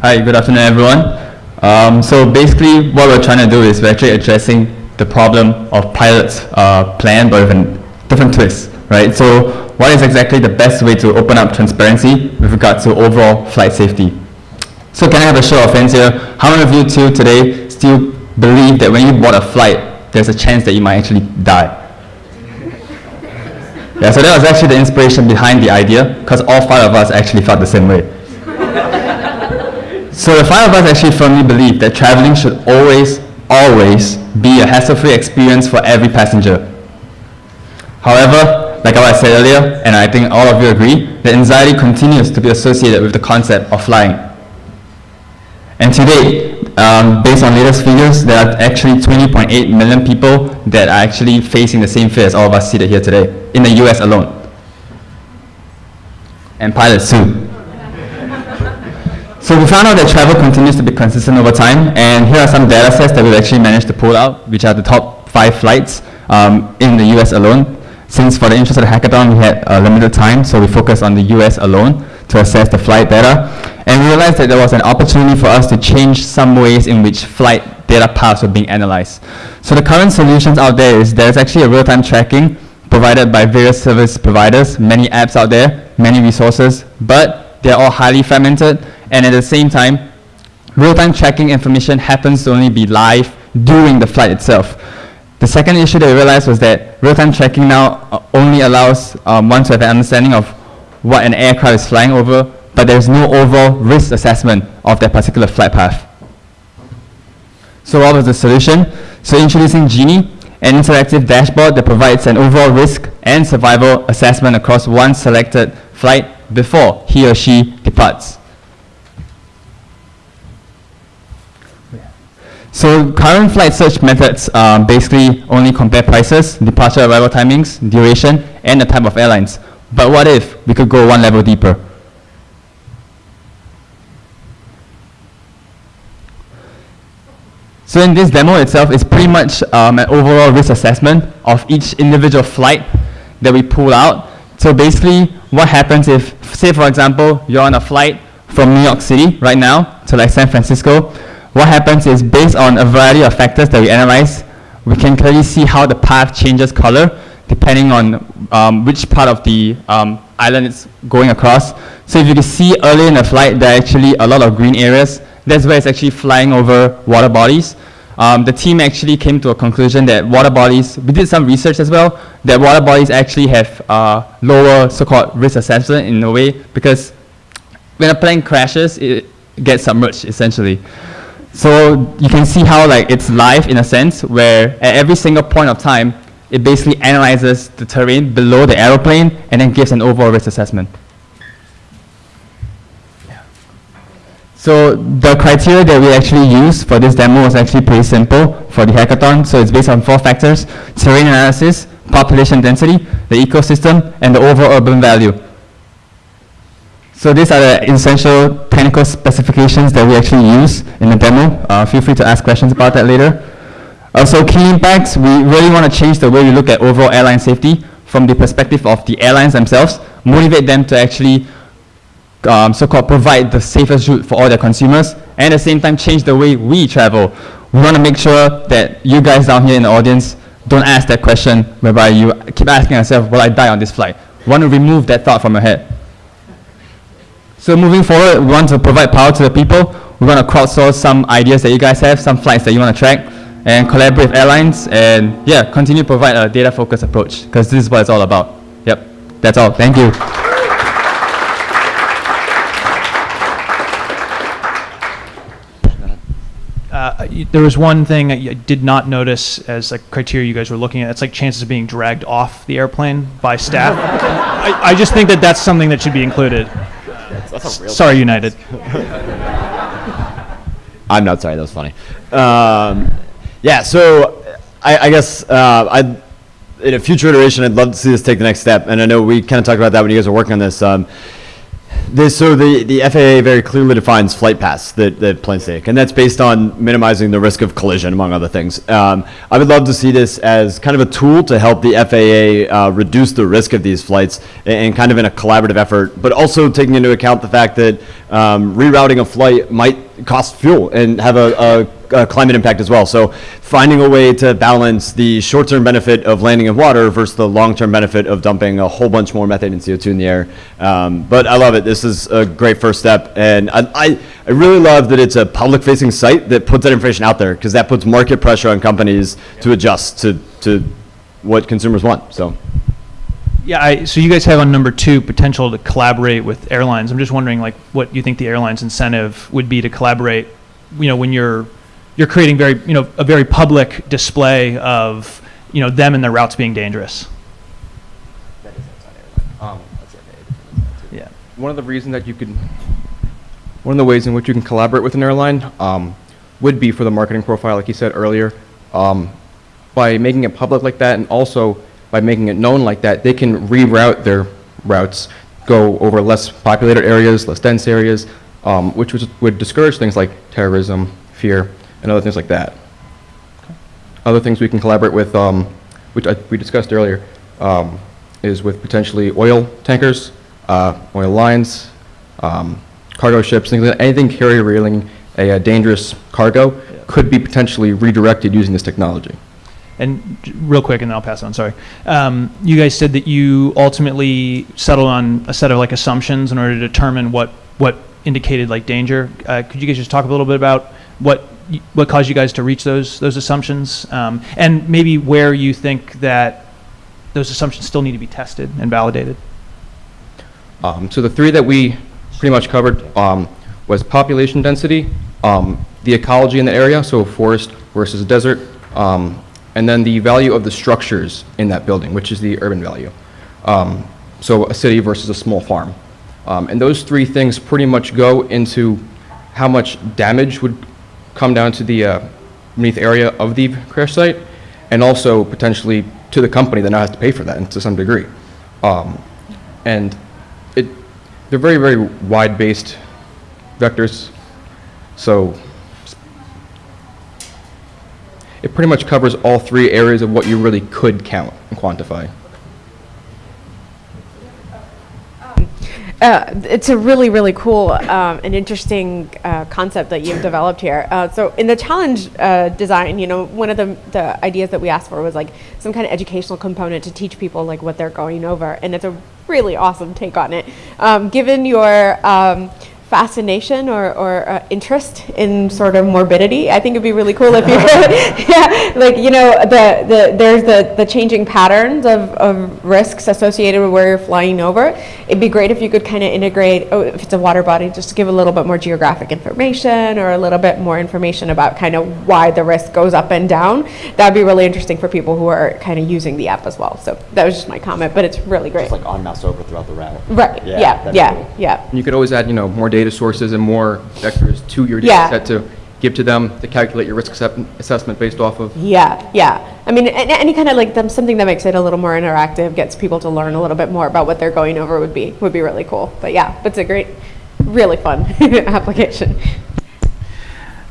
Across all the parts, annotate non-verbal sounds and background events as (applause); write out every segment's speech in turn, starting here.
Hi, good afternoon, everyone. Um, so basically, what we're trying to do is we're actually addressing the problem of pilots' uh, plan, but with a different twist, right? So what is exactly the best way to open up transparency with regard to overall flight safety? So can I have a show of hands here? How many of you two today still believe that when you board a flight, there's a chance that you might actually die? (laughs) Yeah, so that was actually the inspiration behind the idea, because all five of us actually felt the same way. So the five of us actually firmly believe that traveling should always, always be a hassle-free experience for every passenger. However, like I said earlier, and I think all of you agree, that anxiety continues to be associated with the concept of flying. And today, um, based on latest figures, there are actually 20.8 million people that are actually facing the same fear as all of us seated here today, in the US alone. And pilots too. So we found out that travel continues to be consistent over time, and here are some data sets that we've actually managed to pull out, which are the top five flights um, in the US alone. Since for the interest of the hackathon, we had a limited time, so we focused on the US alone to assess the flight data. And we realized that there was an opportunity for us to change some ways in which flight data paths were being analyzed. So the current solutions out there is there's actually a real-time tracking provided by various service providers, many apps out there, many resources, but they're all highly fragmented. And at the same time, real-time tracking information happens to only be live during the flight itself. The second issue that we realized was that real-time tracking now uh, only allows um, one to have an understanding of what an aircraft is flying over, but there's no overall risk assessment of that particular flight path. So what was the solution? So introducing Genie, an interactive dashboard that provides an overall risk and survival assessment across one selected flight before he or she departs. So current flight search methods um, basically only compare prices, departure arrival timings, duration, and the type of airlines. But what if we could go one level deeper? So in this demo itself, it's pretty much um, an overall risk assessment of each individual flight that we pull out. So basically, what happens if, say for example, you're on a flight from New York City right now to like San Francisco, what happens is based on a variety of factors that we analyze, we can clearly see how the path changes color depending on um, which part of the um, island it's going across. So if you can see early in the flight, there are actually a lot of green areas. That's where it's actually flying over water bodies. Um, the team actually came to a conclusion that water bodies, we did some research as well, that water bodies actually have uh, lower so-called risk assessment in a way because when a plane crashes, it gets submerged essentially. So you can see how like it's live in a sense where at every single point of time, it basically analyzes the terrain below the aeroplane and then gives an overall risk assessment. So the criteria that we actually used for this demo was actually pretty simple for the hackathon. So it's based on four factors, terrain analysis, population density, the ecosystem, and the overall urban value. So these are the essential technical specifications that we actually use in the demo. Uh, feel free to ask questions about that later. Also, key impacts, we really want to change the way we look at overall airline safety from the perspective of the airlines themselves, motivate them to actually um, so-called provide the safest route for all their consumers, and at the same time change the way we travel. We want to make sure that you guys down here in the audience don't ask that question whereby you keep asking yourself, will I die on this flight? We want to remove that thought from your head. So moving forward, we want to provide power to the people. We want to crowdsource some ideas that you guys have, some flights that you want to track, and collaborate with airlines, and yeah, continue to provide a data-focused approach, because this is what it's all about. Yep, that's all. Thank you. Uh, there was one thing I did not notice as a criteria you guys were looking at. It's like chances of being dragged off the airplane by staff. (laughs) I, I, just think that that's something that should be included. That's, that's sorry, United. (laughs) I'm not sorry. That was funny. Um, yeah. So I, I guess uh, I, in a future iteration, I'd love to see this take the next step. And I know we kind of talked about that when you guys were working on this. Um, This, so the, the FAA very clearly defines flight paths that, that planes take, and that's based on minimizing the risk of collision, among other things. Um, I would love to see this as kind of a tool to help the FAA uh, reduce the risk of these flights, and, and kind of in a collaborative effort, but also taking into account the fact that um, rerouting a flight might cost fuel and have a, a uh, climate impact as well. So finding a way to balance the short-term benefit of landing in water versus the long-term benefit of dumping a whole bunch more methane and CO2 in the air. Um, but I love it. This is a great first step. And I, I, really love that it's a public-facing site that puts that information out there because that puts market pressure on companies to adjust to, to what consumers want. So. Yeah, I, so you guys have on number two potential to collaborate with airlines. I'm just wondering, like, what you think the airline's incentive would be to collaborate. You know, when you're you're creating very, you know, a very public display of, you know, them and their routes being dangerous. Um, Yeah. one of the reasons that you could, one of the ways in which you can collaborate with an airline um, would be for the marketing profile, like you said earlier. Um, by making it public like that, and also by making it known like that, they can reroute their routes, go over less populated areas, less dense areas, um, which was, would discourage things like terrorism, fear, and other things like that. Other things we can collaborate with, um, which I, we discussed earlier, um, is with potentially oil tankers, uh, oil lines, um, cargo ships, things like that. Anything carry railing a, uh dangerous cargo could be potentially redirected using this technology. And real quick, and then I'll pass on. Sorry. Um, you guys said that you ultimately settled on a set of like assumptions in order to determine what what indicated like danger. Uh, could you guys just talk a little bit about what what caused you guys to reach those those assumptions, um, and maybe where you think that those assumptions still need to be tested and validated? Um, so the three that we pretty much covered um, was population density, um, the ecology in the area, so forest versus desert, um, and then the value of the structures in that building, which is the urban value. Um, so a city versus a small farm. Um, and those three things pretty much go into how much damage would come down to the uh, beneath area of the crash site, and also potentially to the company that now has to pay for that and to some degree. Um, and it, they're very, very wide-based vectors, so it pretty much covers all three areas of what you really could count and quantify. Uh, it's a really, really cool um, and interesting uh, concept that you've developed here. Uh, so, in the challenge uh, design, you know, one of the, the ideas that we asked for was like some kind of educational component to teach people like what they're going over, and it's a really awesome take on it. Um, given your um, fascination or, or uh, interest in sort of morbidity. I think it'd be really cool if you could, (laughs) yeah, like, you know, the, the, there's the, the changing patterns of, of risks associated with where you're flying over. It'd be great if you could kind of integrate, oh, if it's a water body, just to give a little bit more geographic information or a little bit more information about kind of why the risk goes up and down. That'd be really interesting for people who are kind of using the app as well. So that was just my comment, but it's really great. Just like on mouse over throughout the route. Right, Yeah, yeah, yeah, cool. yeah. And you could always add, you know, more data sources and more vectors to your data Yeah. set to give to them to calculate your risk assessment based off of. Yeah, yeah. I mean, any kind of like them, something that makes it a little more interactive, gets people to learn a little bit more about what they're going over would be would be really cool. But yeah, it's a great, really fun (laughs) application.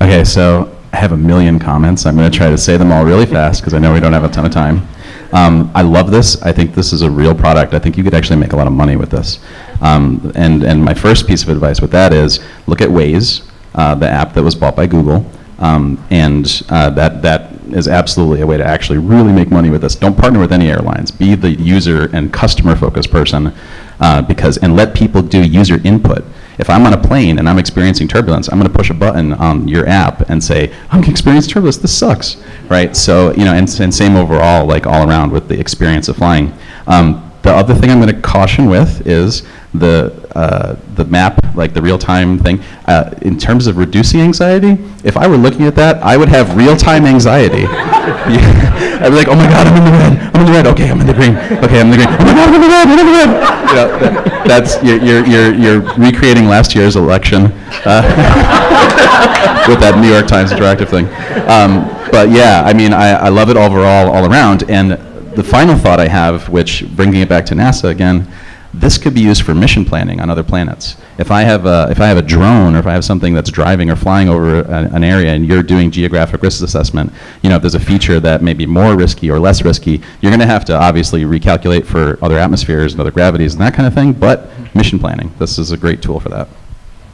Okay, so I have a million comments. I'm going to try to say them all really fast because I know we don't have a ton of time. Um, I love this. I think this is a real product. I think you could actually make a lot of money with this. Um, and, and my first piece of advice with that is look at Waze, uh, the app that was bought by Google. Um, and uh, that, that is absolutely a way to actually really make money with this. Don't partner with any airlines. Be the user and customer focused person uh, because, and let people do user input. If I'm on a plane and I'm experiencing turbulence, I'm going to push a button on your app and say, I'm experiencing turbulence, this sucks, right? So, you know, and, and same overall, like all around with the experience of flying. Um, the other thing I'm going to caution with is the uh, the map, like the real-time thing. Uh, in terms of reducing anxiety, if I were looking at that, I would have real-time anxiety. (laughs) I'd be like, oh my god, I'm in the red. I'm in the red. Okay, I'm in the green. Okay, I'm in the green. Oh my god, I'm in the red. I'm in the red. You know, that, that's you're, you're you're you're recreating last year's election uh, (laughs) with that New York Times interactive thing. Um, but yeah, I mean, I, I love it overall, all around. And the final thought I have, which bringing it back to NASA again, This could be used for mission planning on other planets. If I have a, if I have a drone or if I have something that's driving or flying over a- an area and you're doing geographic risk assessment, you know, if there's a feature that may be more risky or less risky, you're going to have to obviously recalculate for other atmospheres and other gravities and that kind of thing, but mission planning, this is a great tool for that.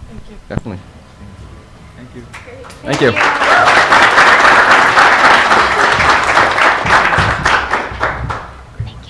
Thank you. Definitely. Thank you. Thank you.